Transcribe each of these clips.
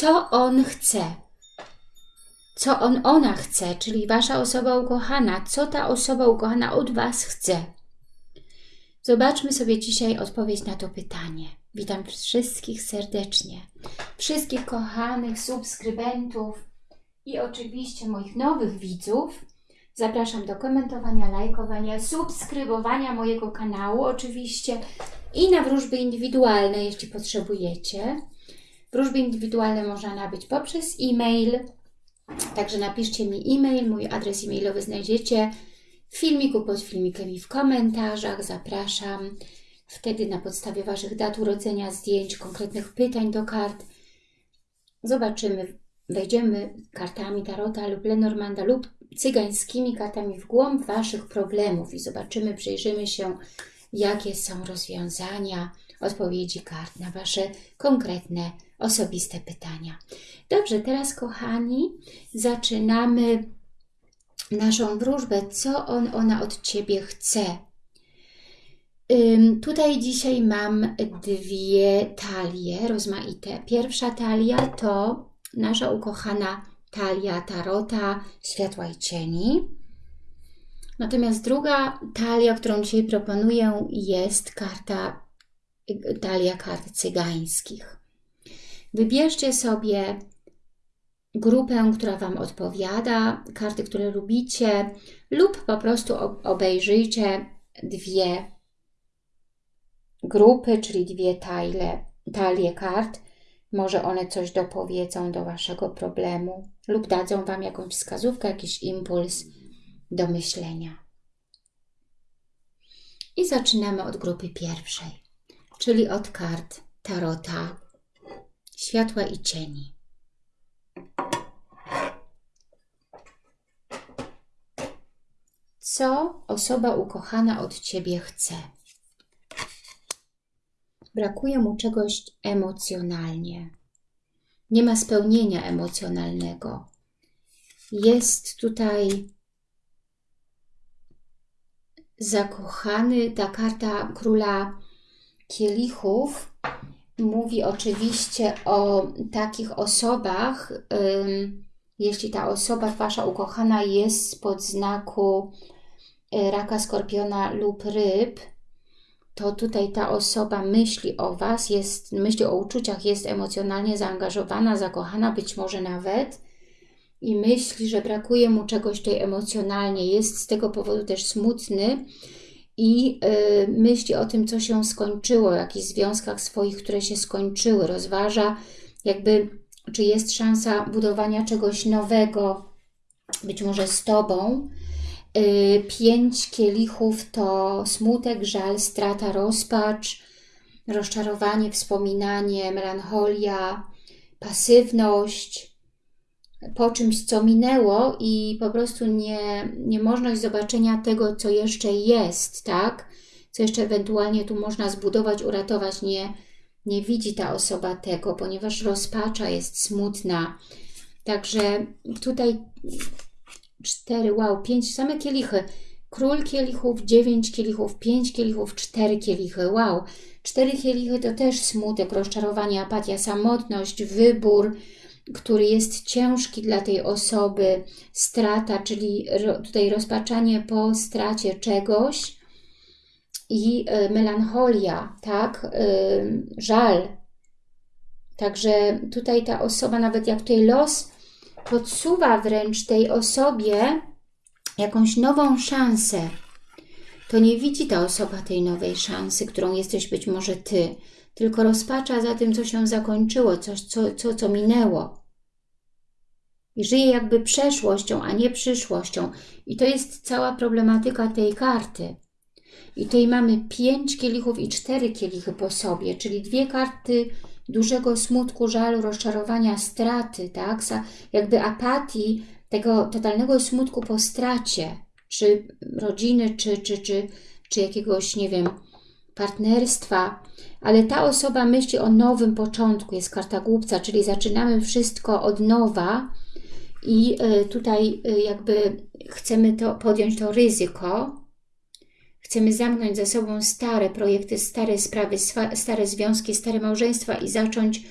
co on chce. Co on, ona chce, czyli Wasza osoba ukochana. Co ta osoba ukochana od Was chce. Zobaczmy sobie dzisiaj odpowiedź na to pytanie. Witam wszystkich serdecznie. Wszystkich kochanych subskrybentów i oczywiście moich nowych widzów. Zapraszam do komentowania, lajkowania, subskrybowania mojego kanału oczywiście i na wróżby indywidualne, jeśli potrzebujecie. Wróżby indywidualne można nabyć poprzez e-mail, także napiszcie mi e-mail, mój adres e-mailowy znajdziecie w filmiku pod filmikiem i w komentarzach. Zapraszam. Wtedy na podstawie Waszych dat urodzenia, zdjęć, konkretnych pytań do kart zobaczymy, wejdziemy kartami Tarota lub Lenormanda lub cygańskimi kartami w głąb Waszych problemów i zobaczymy, przyjrzymy się, jakie są rozwiązania, odpowiedzi kart na Wasze konkretne, osobiste pytania. Dobrze, teraz kochani, zaczynamy naszą wróżbę. Co on, ona od Ciebie chce? Tutaj dzisiaj mam dwie talie rozmaite. Pierwsza talia to nasza ukochana talia Tarota Światła i Cieni. Natomiast druga talia, którą dzisiaj proponuję, jest karta, talia kart cygańskich. Wybierzcie sobie grupę, która Wam odpowiada, karty, które lubicie lub po prostu obejrzyjcie dwie grupy, czyli dwie talie, talie kart. Może one coś dopowiedzą do Waszego problemu lub dadzą Wam jakąś wskazówkę, jakiś impuls do myślenia. I zaczynamy od grupy pierwszej, czyli od kart Tarota Światła i Cieni. Co osoba ukochana od Ciebie chce? Brakuje mu czegoś emocjonalnie. Nie ma spełnienia emocjonalnego. Jest tutaj zakochany. Ta karta króla kielichów mówi oczywiście o takich osobach, jeśli ta osoba, Wasza ukochana jest spod znaku y, raka, skorpiona lub ryb, to tutaj ta osoba myśli o Was, jest, myśli o uczuciach, jest emocjonalnie zaangażowana, zakochana, być może nawet i myśli, że brakuje mu czegoś tutaj emocjonalnie, jest z tego powodu też smutny i yy, myśli o tym, co się skończyło, o jakichś związkach swoich, które się skończyły, rozważa jakby, czy jest szansa budowania czegoś nowego, być może z Tobą, Y, pięć kielichów to smutek, żal, strata, rozpacz, rozczarowanie, wspominanie, melancholia, pasywność, po czymś, co minęło i po prostu nie, niemożność zobaczenia tego, co jeszcze jest, tak? Co jeszcze ewentualnie tu można zbudować, uratować, nie, nie widzi ta osoba tego, ponieważ rozpacza jest smutna. Także tutaj cztery, wow, pięć, same kielichy. Król kielichów, dziewięć kielichów, pięć kielichów, cztery kielichy, wow. Cztery kielichy to też smutek, rozczarowanie, apatia, samotność, wybór, który jest ciężki dla tej osoby, strata, czyli tutaj rozpaczanie po stracie czegoś i y, melancholia, tak, y, żal. Także tutaj ta osoba, nawet jak tutaj los podsuwa wręcz tej osobie jakąś nową szansę, to nie widzi ta osoba tej nowej szansy, którą jesteś być może Ty, tylko rozpacza za tym, co się zakończyło, coś, co, co, co minęło. I żyje jakby przeszłością, a nie przyszłością. I to jest cała problematyka tej karty. I tutaj mamy pięć kielichów i cztery kielichy po sobie, czyli dwie karty dużego smutku, żalu, rozczarowania, straty, tak? Jakby apatii, tego totalnego smutku po stracie, czy rodziny, czy, czy, czy, czy jakiegoś, nie wiem, partnerstwa, ale ta osoba myśli o nowym początku, jest karta głupca, czyli zaczynamy wszystko od nowa i e, tutaj e, jakby chcemy to podjąć to ryzyko, Chcemy zamknąć za sobą stare projekty, stare sprawy, stare związki, stare małżeństwa i zacząć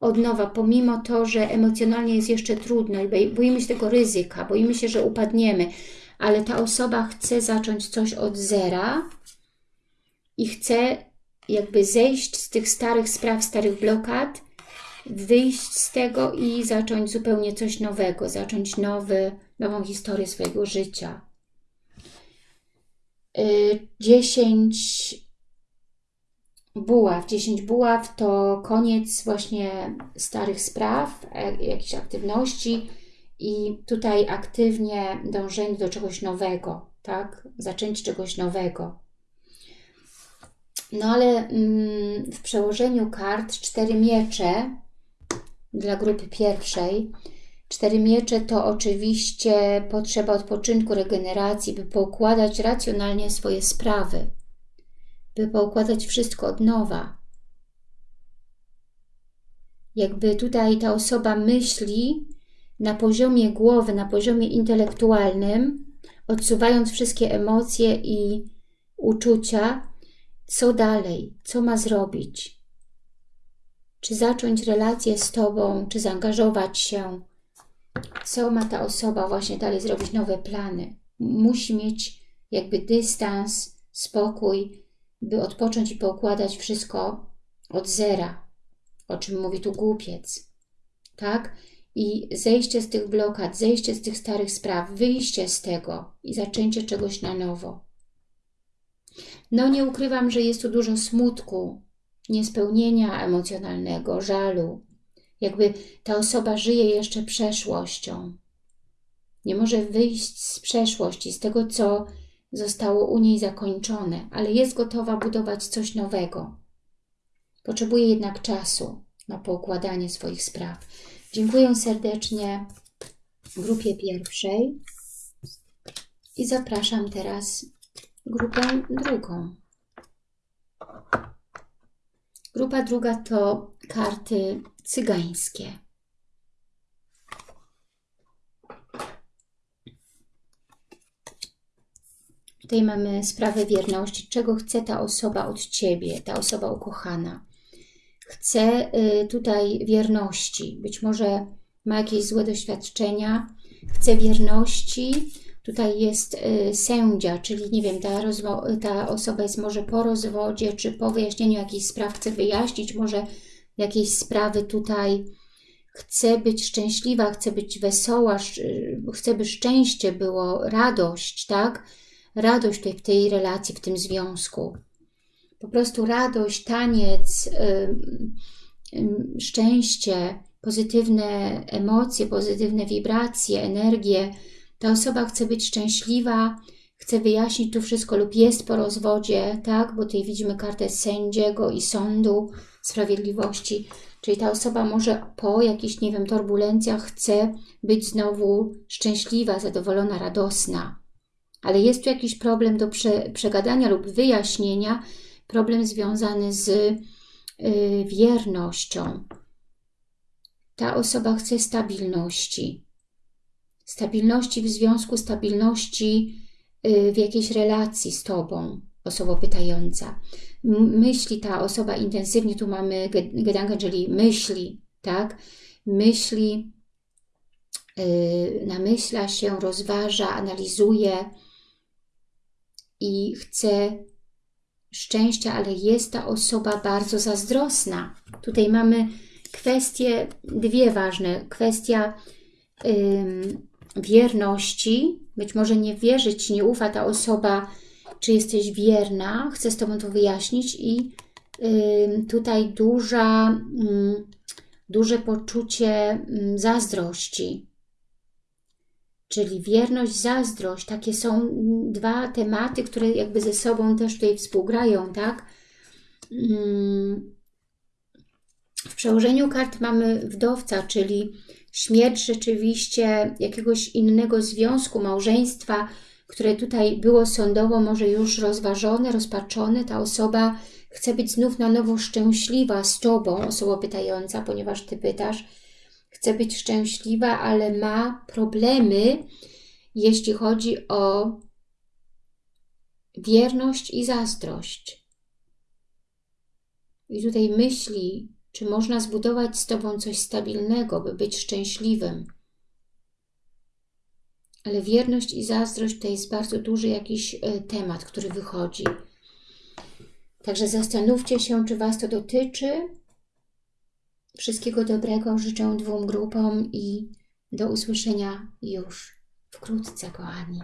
od nowa, pomimo to, że emocjonalnie jest jeszcze trudno boimy się tego ryzyka, boimy się, że upadniemy, ale ta osoba chce zacząć coś od zera i chce jakby zejść z tych starych spraw, starych blokad, wyjść z tego i zacząć zupełnie coś nowego, zacząć nowy, nową historię swojego życia. 10 y, buław. 10 buław to koniec właśnie starych spraw, e, jakichś aktywności i tutaj aktywnie dążenie do czegoś nowego, tak? Zaczęcie czegoś nowego. No ale mm, w przełożeniu kart cztery miecze dla grupy pierwszej. Cztery miecze to oczywiście potrzeba odpoczynku, regeneracji, by poukładać racjonalnie swoje sprawy, by poukładać wszystko od nowa. Jakby tutaj ta osoba myśli na poziomie głowy, na poziomie intelektualnym, odsuwając wszystkie emocje i uczucia, co dalej, co ma zrobić. Czy zacząć relację z Tobą, czy zaangażować się, co ma ta osoba właśnie dalej zrobić, nowe plany. Musi mieć jakby dystans, spokój, by odpocząć i poukładać wszystko od zera, o czym mówi tu głupiec. Tak? I zejście z tych blokad, zejście z tych starych spraw, wyjście z tego i zaczęcie czegoś na nowo. No nie ukrywam, że jest tu dużo smutku, niespełnienia emocjonalnego, żalu. Jakby ta osoba żyje jeszcze przeszłością. Nie może wyjść z przeszłości, z tego, co zostało u niej zakończone, ale jest gotowa budować coś nowego. Potrzebuje jednak czasu na poukładanie swoich spraw. Dziękuję serdecznie grupie pierwszej i zapraszam teraz grupę drugą. Grupa druga to karty cygańskie. Tutaj mamy sprawę wierności, czego chce ta osoba od Ciebie, ta osoba ukochana. Chce y, tutaj wierności, być może ma jakieś złe doświadczenia, chce wierności, Tutaj jest y, sędzia, czyli nie wiem, ta, ta osoba jest może po rozwodzie, czy po wyjaśnieniu jakichś spraw chce wyjaśnić, może jakieś sprawy tutaj chce być szczęśliwa, chce być wesoła, chce, by szczęście było, radość, tak? Radość tutaj w tej relacji, w tym związku. Po prostu radość, taniec, yy, yy, szczęście, pozytywne emocje, pozytywne wibracje, energie, ta osoba chce być szczęśliwa, chce wyjaśnić tu wszystko lub jest po rozwodzie, tak? Bo tutaj widzimy kartę sędziego i sądu sprawiedliwości. Czyli ta osoba może po jakichś, nie wiem, turbulencjach chce być znowu szczęśliwa, zadowolona, radosna. Ale jest tu jakiś problem do prze, przegadania lub wyjaśnienia, problem związany z y, wiernością. Ta osoba chce stabilności stabilności w związku, stabilności y, w jakiejś relacji z Tobą, osoba pytająca. Myśli ta osoba intensywnie, tu mamy Gedanken, czyli myśli, tak? Myśli, yy, namyśla się, rozważa, analizuje i chce szczęścia, ale jest ta osoba bardzo zazdrosna. Tutaj mamy kwestie, dwie ważne. Kwestia yy, wierności, być może nie wierzyć, nie ufa ta osoba, czy jesteś wierna, chcę z Tobą to wyjaśnić i y, tutaj duża, y, duże poczucie y, zazdrości. Czyli wierność, zazdrość, takie są dwa tematy, które jakby ze sobą też tutaj współgrają, tak? W przełożeniu kart mamy wdowca, czyli śmierć rzeczywiście jakiegoś innego związku, małżeństwa, które tutaj było sądowo może już rozważone, rozpaczone, ta osoba chce być znów na nowo szczęśliwa z Tobą, osoba pytająca, ponieważ Ty pytasz, chce być szczęśliwa, ale ma problemy, jeśli chodzi o wierność i zazdrość. I tutaj myśli, Czy można zbudować z Tobą coś stabilnego, by być szczęśliwym? Ale wierność i zazdrość to jest bardzo duży jakiś e, temat, który wychodzi. Także zastanówcie się, czy Was to dotyczy. Wszystkiego dobrego życzę dwóm grupom i do usłyszenia już wkrótce, kochani.